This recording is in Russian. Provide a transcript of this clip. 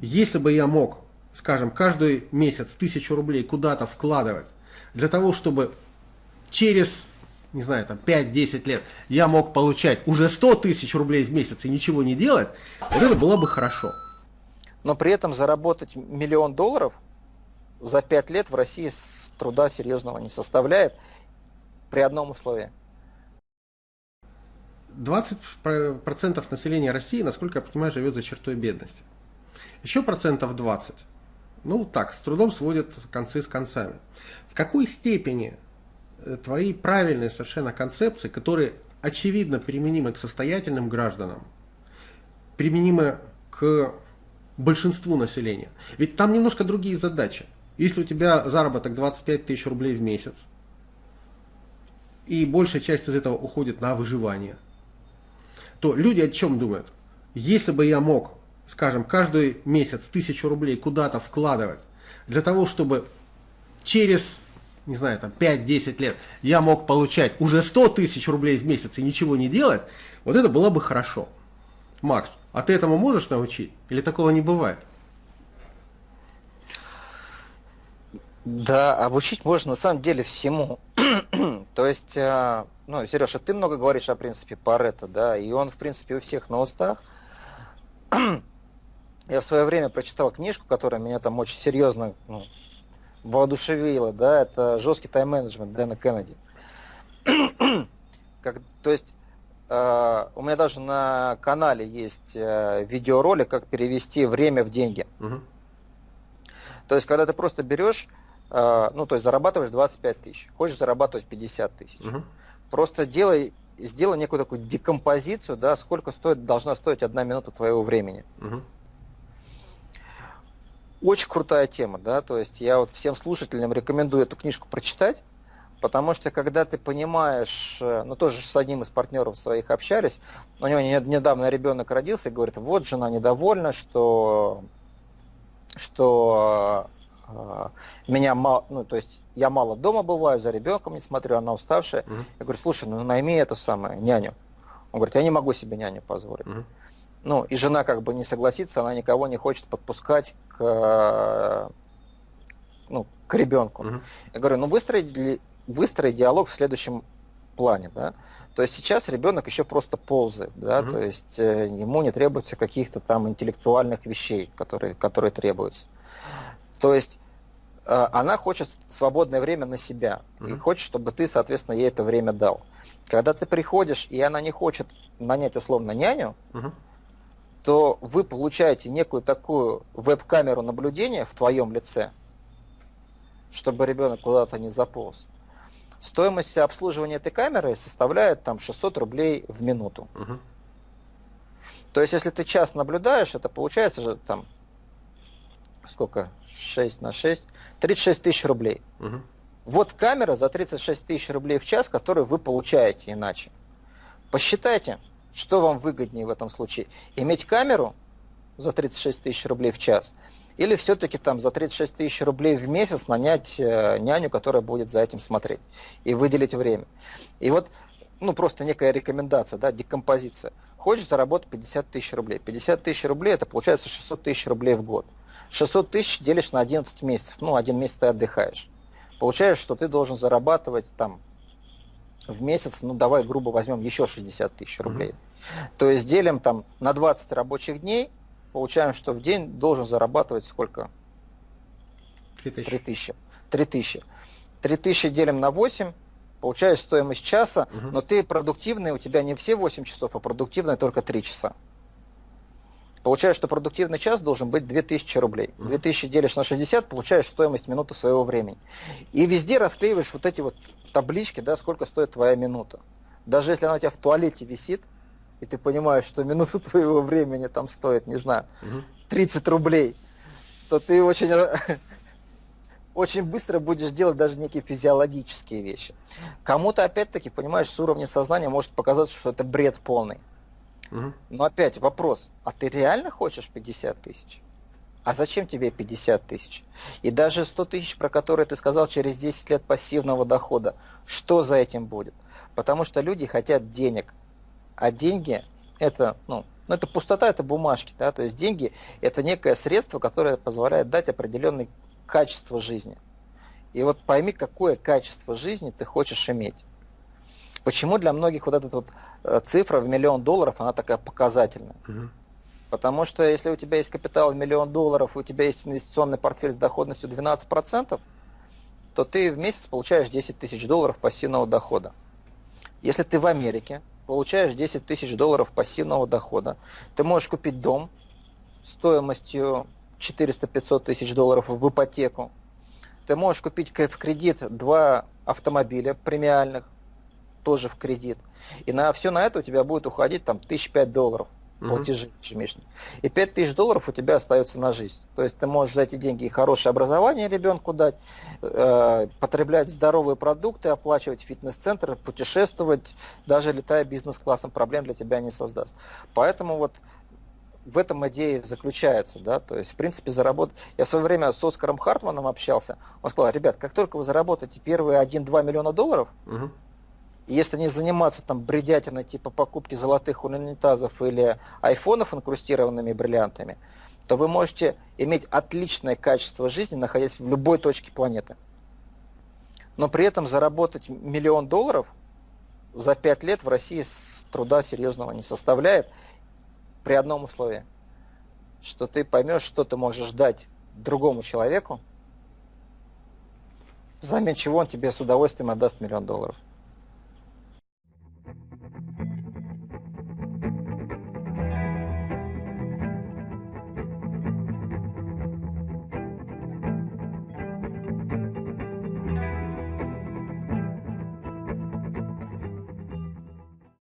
Если бы я мог, скажем, каждый месяц тысячу рублей куда-то вкладывать, для того, чтобы через, не знаю, там 5-10 лет я мог получать уже 100 тысяч рублей в месяц и ничего не делать, вот это было бы хорошо. Но при этом заработать миллион долларов за 5 лет в России труда серьезного не составляет при одном условии. 20% населения России, насколько я понимаю, живет за чертой бедности. Еще процентов 20, ну так, с трудом сводят концы с концами. В какой степени э, твои правильные совершенно концепции, которые очевидно применимы к состоятельным гражданам, применимы к большинству населения? Ведь там немножко другие задачи. Если у тебя заработок 25 тысяч рублей в месяц, и большая часть из этого уходит на выживание, то люди о чем думают? Если бы я мог, скажем, каждый месяц тысячу рублей куда-то вкладывать, для того, чтобы через, не знаю, там 5-10 лет я мог получать уже 100 тысяч рублей в месяц и ничего не делать, вот это было бы хорошо. Макс, а ты этому можешь научить? Или такого не бывает? Да, обучить можно на самом деле всему. То есть, а, ну, Сережа, ты много говоришь о принципе Паретта, да, и он, в принципе, у всех на устах. Я в свое время прочитал книжку, которая меня там очень серьезно ну, воодушевила, да, это жесткий тайм-менеджмент Дэна Кеннеди. как, то есть, э, у меня даже на канале есть э, видеоролик, как перевести время в деньги. Угу. То есть, когда ты просто берешь а, ну, то есть зарабатываешь 25 тысяч, хочешь зарабатывать 50 тысяч. Угу. Просто делай, сделай некую такую декомпозицию, да, сколько стоит, должна стоить одна минута твоего времени. Угу. Очень крутая тема, да, то есть я вот всем слушателям рекомендую эту книжку прочитать, потому что когда ты понимаешь, э, ну тоже с одним из партнеров своих общались, у него недавно ребенок родился и говорит, вот жена недовольна, что что а, меня мало, ну, то есть я мало дома бываю, за ребенком не смотрю, она уставшая. Угу. Я говорю, слушай, ну найми эту самую няню. Он говорит, я не могу себе няню позволить. Угу. Ну, и жена как бы не согласится, она никого не хочет подпускать к, ну, к ребенку. Угу. Я говорю, ну выстроить выстрой диалог в следующем плане, да. То есть сейчас ребенок еще просто ползает, да, угу. то есть э, ему не требуется каких-то там интеллектуальных вещей, которые, которые требуются. То есть э, она хочет свободное время на себя mm-hmm. и хочет, чтобы ты, соответственно, ей это время дал. Когда ты приходишь, и она не хочет нанять условно няню, mm-hmm. То вы получаете некую такую веб-камеру наблюдения в твоем лице, чтобы ребенок куда-то не заполз. Стоимость обслуживания этой камеры составляет там 600 рублей в минуту. Угу. То есть, если ты час наблюдаешь, это получается же там сколько? 6 на 6, 36 тысяч рублей. Угу. Вот камера за 36 тысяч рублей в час, которую вы получаете иначе. Посчитайте, что вам выгоднее в этом случае. Иметь камеру за 36 тысяч рублей в час или все-таки там за 36 тысяч рублей в месяц нанять э, няню, которая будет за этим смотреть и выделить время. И вот, ну просто некая рекомендация, да, декомпозиция. Хочешь заработать 50 тысяч рублей. 50 тысяч рублей это получается 600 тысяч рублей в год. 600 тысяч делишь на 11 месяцев, ну, один месяц ты отдыхаешь. Получаешь, что ты должен зарабатывать там в месяц, ну, давай грубо возьмем еще 60 тысяч рублей. Mm-hmm. То есть делим там на 20 рабочих дней, получаем, что в день должен зарабатывать сколько? 3 тысячи. 3 тысячи. 3 тысячи. 3 тысячи делим на 8, получаешь стоимость часа, угу. но ты продуктивный, у тебя не все 8 часов, а продуктивный только 3 часа. Получаешь, что продуктивный час должен быть 2000 рублей. 2000 делишь на 60, получаешь стоимость минуты своего времени. И везде расклеиваешь вот эти вот таблички, да, сколько стоит твоя минута. Даже если она у тебя в туалете висит, и ты понимаешь, что минута твоего времени там стоит, не знаю, 30 рублей, то ты очень, очень быстро будешь делать даже некие физиологические вещи. Кому-то, опять-таки, понимаешь, с уровня сознания может показаться, что это бред полный. Но опять вопрос, а ты реально хочешь 50 тысяч? А зачем тебе 50 тысяч? И даже 100 тысяч, про которые ты сказал, через 10 лет пассивного дохода, что за этим будет? Потому что люди хотят денег, а деньги это, ну, Но это пустота, это бумажки, да, то есть деньги это некое средство, которое позволяет дать определенное качество жизни. И вот пойми, какое качество жизни ты хочешь иметь. Почему для многих вот эта вот э, цифра в миллион долларов, она такая показательная? Угу. Потому что если у тебя есть капитал в миллион долларов, у тебя есть инвестиционный портфель с доходностью 12%, то ты в месяц получаешь 10 тысяч долларов пассивного дохода. Если ты в Америке получаешь 10 тысяч долларов пассивного дохода, ты можешь купить дом стоимостью 400-500 тысяч долларов в ипотеку. Ты можешь купить в кредит два автомобиля премиальных, тоже в кредит. И на все на это у тебя будет уходить там тысяч пять долларов платежи ежемесячные. И 5 тысяч долларов у тебя остается на жизнь. То есть ты можешь за эти деньги и хорошее образование ребенку дать, э, потреблять здоровые продукты, оплачивать фитнес-центры, путешествовать, даже летая бизнес-классом, проблем для тебя не создаст. Поэтому вот в этом идея заключается, да, то есть, в принципе, заработать. Я в свое время с Оскаром Хартманом общался, он сказал, ребят, как только вы заработаете первые 1-2 миллиона долларов, угу если не заниматься там бредятиной типа покупки золотых унитазов или айфонов инкрустированными бриллиантами, то вы можете иметь отличное качество жизни, находясь в любой точке планеты. Но при этом заработать миллион долларов за пять лет в России труда серьезного не составляет при одном условии, что ты поймешь, что ты можешь дать другому человеку, взамен чего он тебе с удовольствием отдаст миллион долларов.